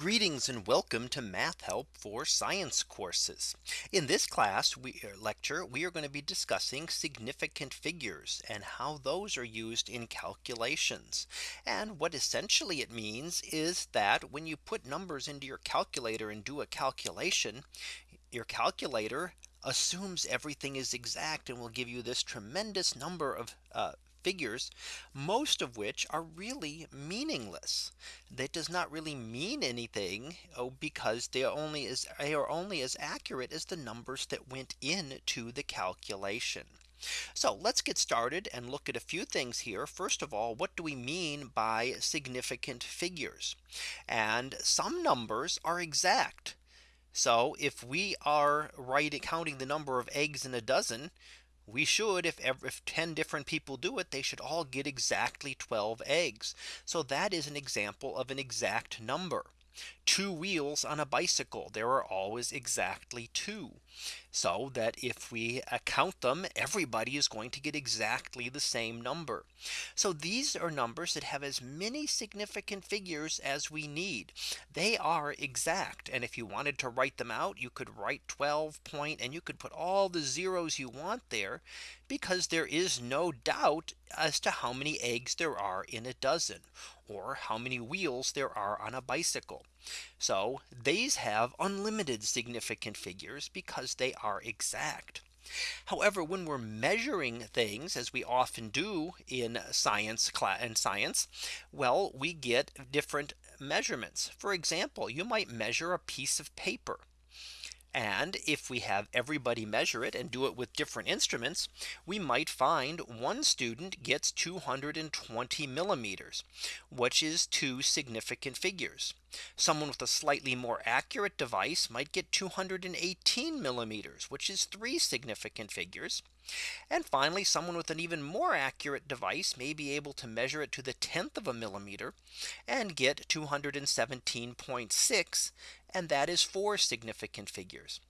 Greetings and welcome to Math Help for Science courses. In this class we uh, lecture we are going to be discussing significant figures and how those are used in calculations. And what essentially it means is that when you put numbers into your calculator and do a calculation, your calculator assumes everything is exact and will give you this tremendous number of uh, figures, most of which are really meaningless. That does not really mean anything oh, because they are only as they are only as accurate as the numbers that went into the calculation. So let's get started and look at a few things here. First of all, what do we mean by significant figures? And some numbers are exact. So if we are right counting the number of eggs in a dozen, we should if if 10 different people do it they should all get exactly 12 eggs. So that is an example of an exact number two wheels on a bicycle. There are always exactly two. So that if we count them everybody is going to get exactly the same number. So these are numbers that have as many significant figures as we need. They are exact. And if you wanted to write them out you could write 12 point and you could put all the zeros you want there because there is no doubt as to how many eggs there are in a dozen or how many wheels there are on a bicycle. So these have unlimited significant figures because they are exact. However, when we're measuring things as we often do in science class and science, well, we get different measurements. For example, you might measure a piece of paper. And if we have everybody measure it and do it with different instruments, we might find one student gets 220 millimeters, which is two significant figures. Someone with a slightly more accurate device might get 218 millimeters, which is three significant figures. And finally, someone with an even more accurate device may be able to measure it to the 10th of a millimeter and get 217.6. And that is four significant figures.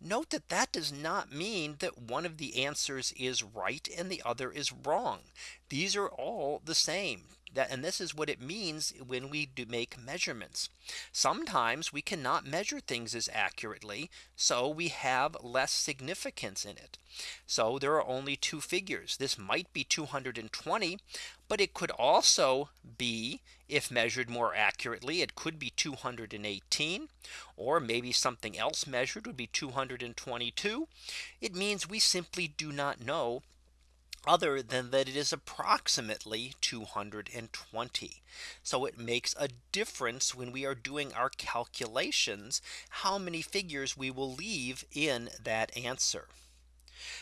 Note that that does not mean that one of the answers is right and the other is wrong. These are all the same that and this is what it means when we do make measurements. Sometimes we cannot measure things as accurately. So we have less significance in it. So there are only two figures. This might be 220. But it could also be if measured more accurately, it could be 218 or maybe something else measured would be 222. It means we simply do not know other than that it is approximately 220. So it makes a difference when we are doing our calculations, how many figures we will leave in that answer.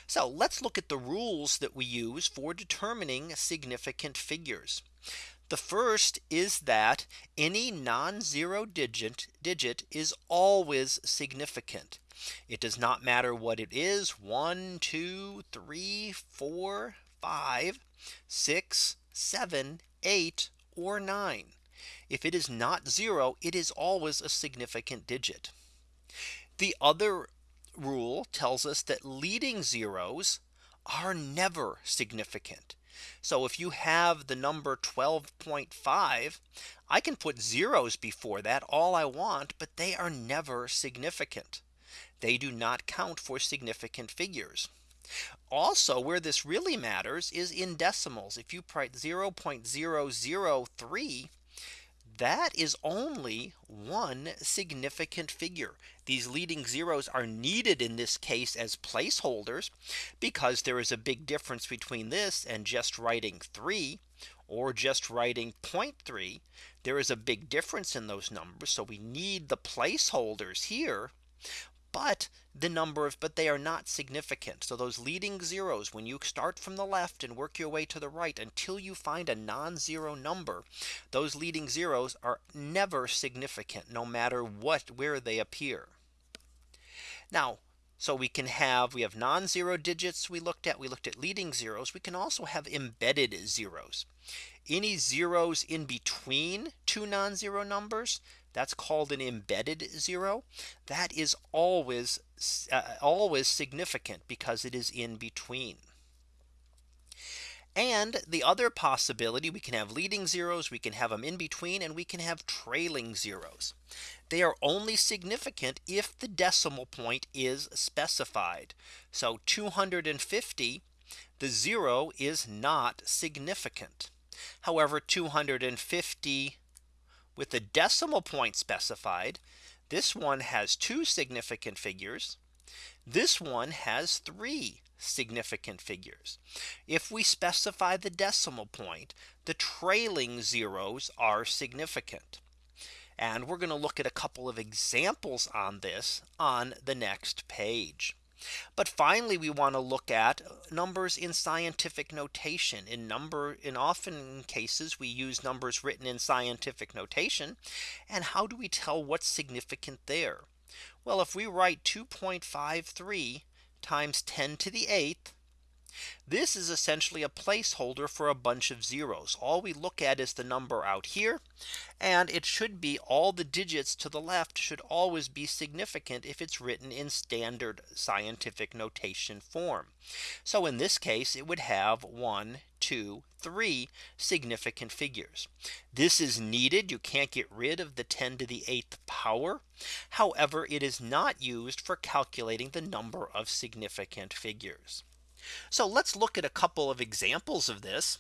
So let's look at the rules that we use for determining significant figures. The first is that any non-zero digit digit is always significant. It does not matter what it is one, two, three, four, five, six, seven, eight, or nine. If it is not zero, it is always a significant digit. The other rule tells us that leading zeros are never significant. So if you have the number 12.5, I can put zeros before that all I want, but they are never significant. They do not count for significant figures. Also where this really matters is in decimals. If you write 0.003 that is only one significant figure. These leading zeros are needed in this case as placeholders because there is a big difference between this and just writing 3 or just writing 0.3. There is a big difference in those numbers. So we need the placeholders here but the number of but they are not significant. So those leading zeros when you start from the left and work your way to the right until you find a non-zero number, those leading zeros are never significant no matter what where they appear. Now so we can have we have non-zero digits we looked at we looked at leading zeros we can also have embedded zeros any zeros in between two non-zero numbers that's called an embedded zero. That is always uh, always significant because it is in between. And the other possibility we can have leading zeros, we can have them in between and we can have trailing zeros. They are only significant if the decimal point is specified. So 250 the zero is not significant. However, 250 with the decimal point specified, this one has two significant figures. This one has three significant figures. If we specify the decimal point, the trailing zeros are significant. And we're going to look at a couple of examples on this on the next page. But finally, we want to look at numbers in scientific notation in number in often cases we use numbers written in scientific notation. And how do we tell what's significant there? Well, if we write 2.53 times 10 to the eighth this is essentially a placeholder for a bunch of zeros. All we look at is the number out here. And it should be all the digits to the left should always be significant if it's written in standard scientific notation form. So in this case, it would have one, two, three significant figures. This is needed. You can't get rid of the 10 to the eighth power. However, it is not used for calculating the number of significant figures. So let's look at a couple of examples of this.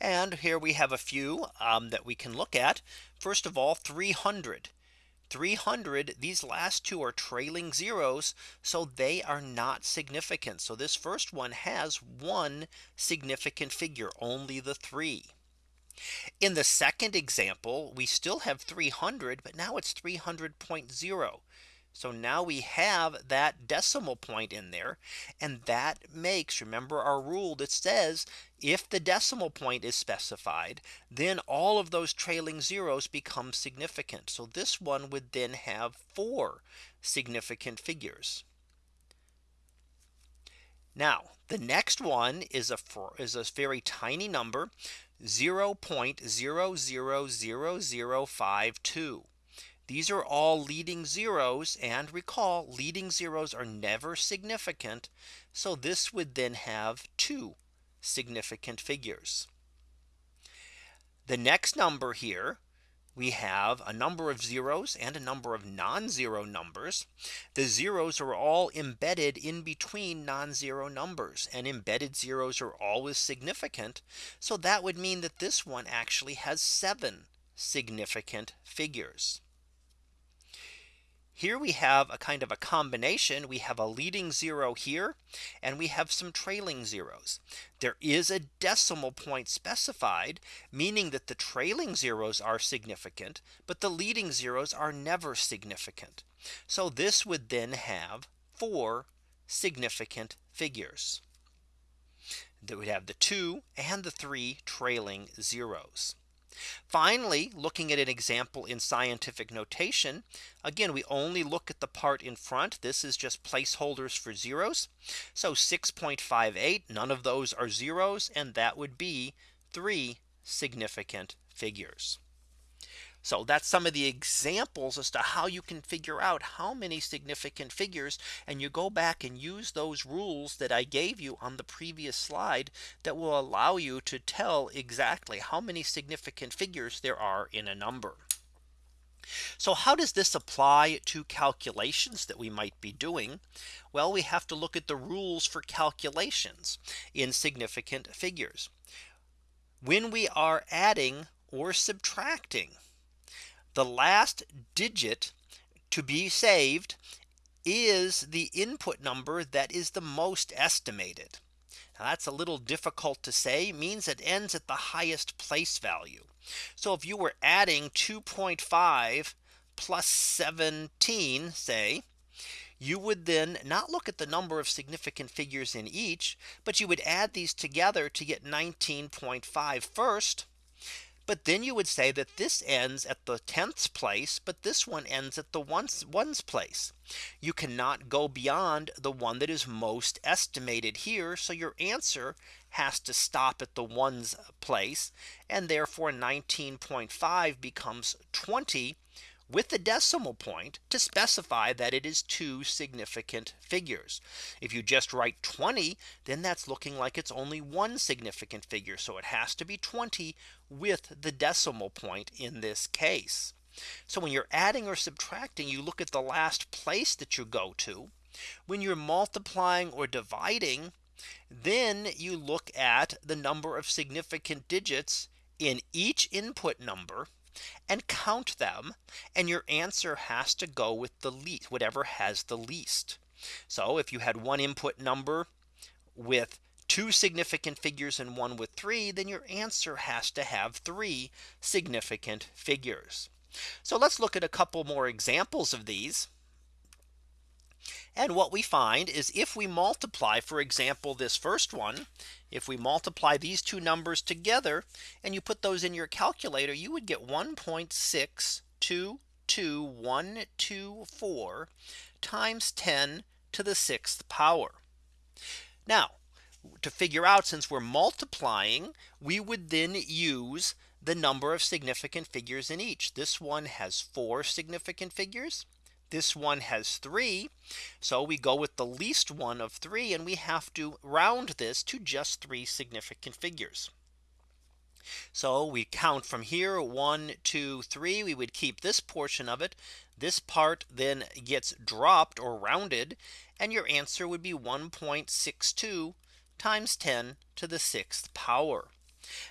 And here we have a few um, that we can look at. First of all, 300. 300 these last two are trailing zeros so they are not significant so this first one has one significant figure only the three in the second example we still have 300 but now it's 300.0 so now we have that decimal point in there. And that makes remember our rule that says if the decimal point is specified, then all of those trailing zeros become significant. So this one would then have four significant figures. Now the next one is a is a very tiny number 0.000052. These are all leading zeros and recall leading zeros are never significant. So this would then have two significant figures. The next number here we have a number of zeros and a number of non-zero numbers. The zeros are all embedded in between non-zero numbers and embedded zeros are always significant. So that would mean that this one actually has seven significant figures. Here we have a kind of a combination. We have a leading zero here and we have some trailing zeros. There is a decimal point specified, meaning that the trailing zeros are significant, but the leading zeros are never significant. So this would then have four significant figures. That would have the two and the three trailing zeros. Finally, looking at an example in scientific notation. Again, we only look at the part in front. This is just placeholders for zeros. So 6.58 none of those are zeros and that would be three significant figures. So that's some of the examples as to how you can figure out how many significant figures and you go back and use those rules that I gave you on the previous slide that will allow you to tell exactly how many significant figures there are in a number. So how does this apply to calculations that we might be doing? Well, we have to look at the rules for calculations in significant figures. When we are adding or subtracting the last digit to be saved is the input number that is the most estimated. Now that's a little difficult to say means it ends at the highest place value. So if you were adding 2.5 plus 17 say you would then not look at the number of significant figures in each, but you would add these together to get 19.5 first. But then you would say that this ends at the 10th place, but this one ends at the ones ones place. You cannot go beyond the one that is most estimated here. So your answer has to stop at the ones place. And therefore 19.5 becomes 20 with the decimal point to specify that it is two significant figures. If you just write 20, then that's looking like it's only one significant figure. So it has to be 20 with the decimal point in this case. So when you're adding or subtracting, you look at the last place that you go to. When you're multiplying or dividing, then you look at the number of significant digits in each input number and count them. And your answer has to go with the least whatever has the least. So if you had one input number with two significant figures and one with three, then your answer has to have three significant figures. So let's look at a couple more examples of these. And what we find is if we multiply, for example, this first one, if we multiply these two numbers together and you put those in your calculator, you would get 1.6222124 times 10 to the sixth power. Now to figure out since we're multiplying, we would then use the number of significant figures in each. This one has four significant figures. This one has three. So we go with the least one of three and we have to round this to just three significant figures. So we count from here one, two, three. We would keep this portion of it. This part then gets dropped or rounded. And your answer would be 1.62 times 10 to the sixth power.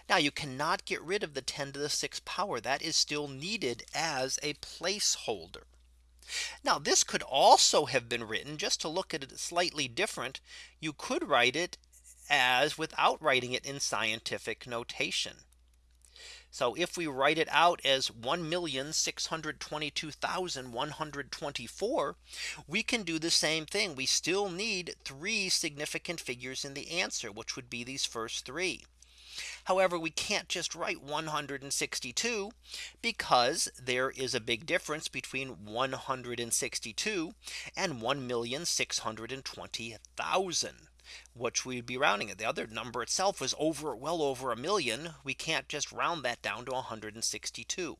Now you cannot get rid of the 10 to the sixth power that is still needed as a placeholder. Now this could also have been written just to look at it slightly different. You could write it as without writing it in scientific notation. So if we write it out as 1,622,124, we can do the same thing. We still need three significant figures in the answer, which would be these first three. However, we can't just write 162 because there is a big difference between 162 and 1,620,000 which we'd be rounding it. The other number itself was over well over a million. We can't just round that down to 162.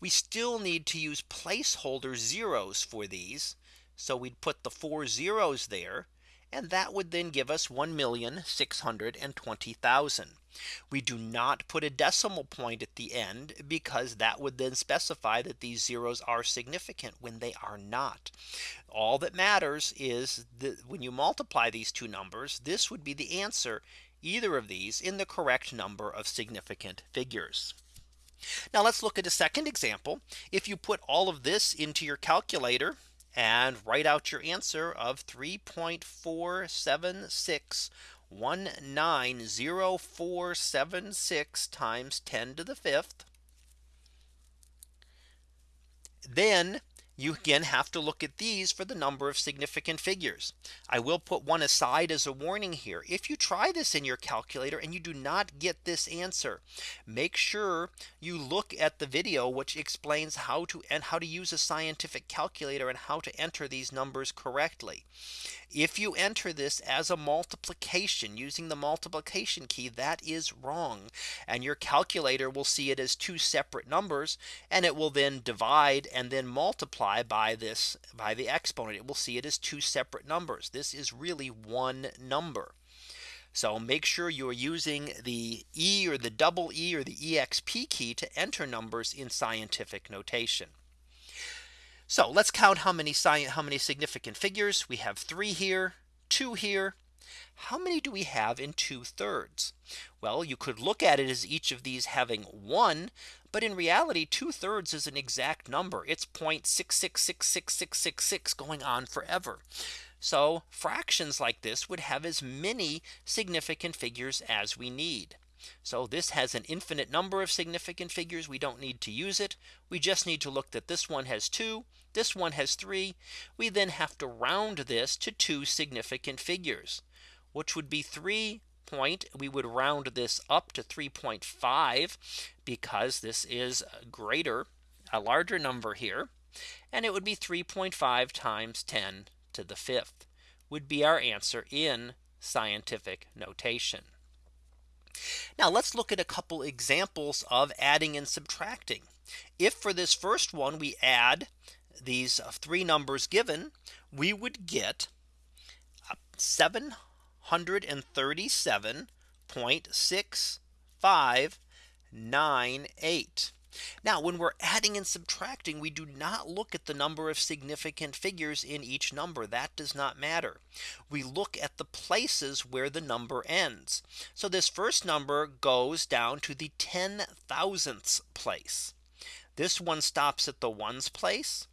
We still need to use placeholder zeros for these. So we'd put the four zeros there. And that would then give us 1,620,000. We do not put a decimal point at the end because that would then specify that these zeros are significant when they are not. All that matters is that when you multiply these two numbers, this would be the answer either of these in the correct number of significant figures. Now let's look at a second example. If you put all of this into your calculator and write out your answer of 3.476 190476 times 10 to the fifth. Then you again have to look at these for the number of significant figures. I will put one aside as a warning here. If you try this in your calculator and you do not get this answer, make sure you look at the video which explains how to and how to use a scientific calculator and how to enter these numbers correctly. If you enter this as a multiplication using the multiplication key that is wrong. And your calculator will see it as two separate numbers and it will then divide and then multiply by this by the exponent. It will see it as two separate numbers. This is really one number. So make sure you're using the E or the double E or the EXP key to enter numbers in scientific notation. So let's count how many how many significant figures we have three here, two here. How many do we have in two thirds? Well, you could look at it as each of these having one. But in reality, two thirds is an exact number. It's 0.666666 going on forever. So fractions like this would have as many significant figures as we need. So this has an infinite number of significant figures. We don't need to use it. We just need to look that this one has two. This one has three. We then have to round this to two significant figures, which would be three point. We would round this up to 3.5 because this is greater, a larger number here. And it would be 3.5 times 10 to the fifth would be our answer in scientific notation. Now let's look at a couple examples of adding and subtracting. If for this first one we add these uh, three numbers given, we would get 737.6598. Now when we're adding and subtracting we do not look at the number of significant figures in each number that does not matter. We look at the places where the number ends. So this first number goes down to the 10 thousandths place. This one stops at the ones place.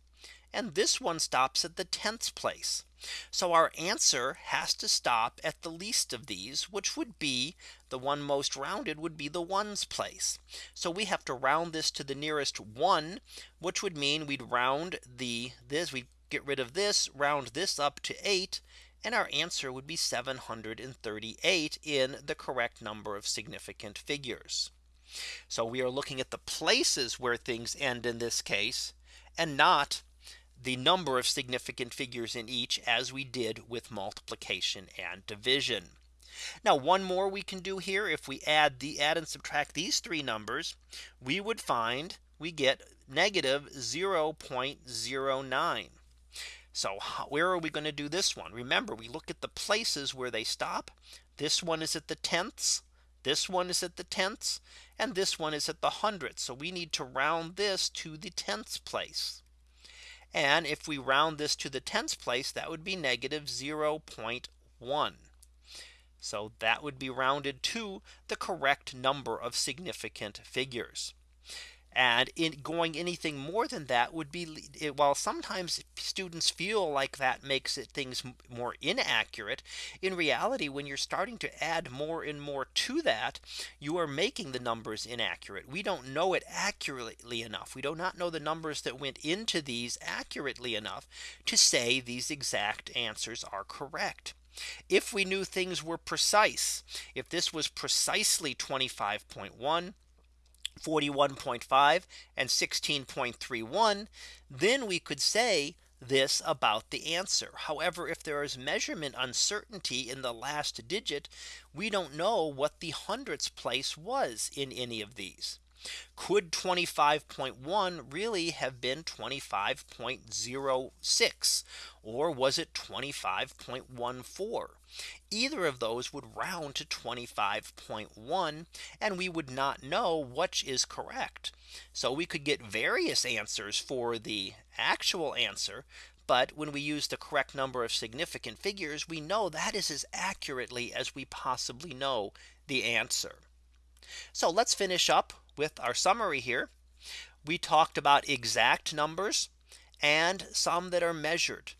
And this one stops at the tenths place. So our answer has to stop at the least of these, which would be the one most rounded would be the ones place. So we have to round this to the nearest one, which would mean we'd round the this we get rid of this round this up to 8 and our answer would be 738 in the correct number of significant figures. So we are looking at the places where things end in this case and not the number of significant figures in each as we did with multiplication and division. Now one more we can do here if we add the add and subtract these three numbers we would find we get negative 0.09. So where are we going to do this one? Remember we look at the places where they stop. This one is at the tenths. This one is at the tenths and this one is at the hundredths. So we need to round this to the tenths place. And if we round this to the tens place, that would be negative 0.1. So that would be rounded to the correct number of significant figures. And in going anything more than that would be while sometimes students feel like that makes it things more inaccurate. In reality, when you're starting to add more and more to that, you are making the numbers inaccurate. We don't know it accurately enough. We do not know the numbers that went into these accurately enough to say these exact answers are correct. If we knew things were precise, if this was precisely 25.1 41.5 and 16.31, then we could say this about the answer. However, if there is measurement uncertainty in the last digit, we don't know what the hundredths place was in any of these. Could 25.1 really have been 25.06 or was it 25.14? Either of those would round to 25.1 and we would not know which is correct. So we could get various answers for the actual answer. But when we use the correct number of significant figures, we know that is as accurately as we possibly know the answer. So let's finish up with our summary here. We talked about exact numbers and some that are measured.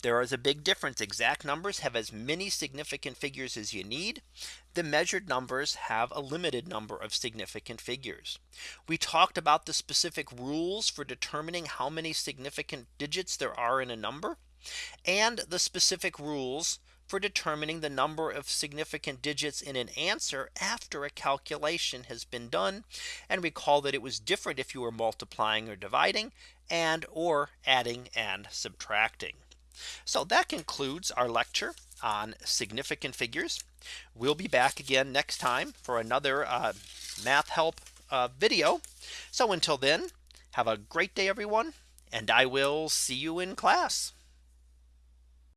There is a big difference. Exact numbers have as many significant figures as you need. The measured numbers have a limited number of significant figures. We talked about the specific rules for determining how many significant digits there are in a number and the specific rules for determining the number of significant digits in an answer after a calculation has been done. And recall that it was different if you were multiplying or dividing and or adding and subtracting. So that concludes our lecture on significant figures. We'll be back again next time for another uh, math help uh, video. So until then, have a great day, everyone, and I will see you in class.